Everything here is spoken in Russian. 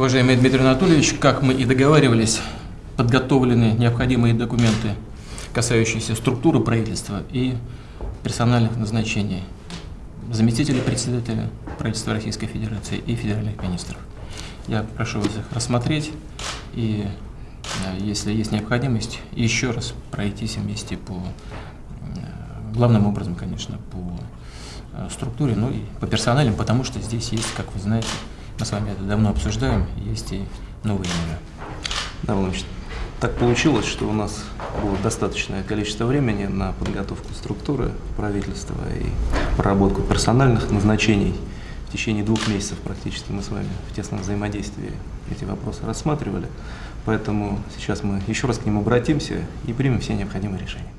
Уважаемый Дмитрий Анатольевич, как мы и договаривались, подготовлены необходимые документы, касающиеся структуры правительства и персональных назначений заместителей председателя правительства Российской Федерации и федеральных министров. Я прошу вас их рассмотреть и, э, если есть необходимость, еще раз пройтись вместе по, э, главным образом, конечно, по э, структуре, ну и по персоналям, потому что здесь есть, как вы знаете, мы с вами это давно обсуждаем, есть и новые имена. Да, Владимирович, так получилось, что у нас было достаточное количество времени на подготовку структуры правительства и проработку персональных назначений. В течение двух месяцев практически мы с вами в тесном взаимодействии эти вопросы рассматривали. Поэтому сейчас мы еще раз к ним обратимся и примем все необходимые решения.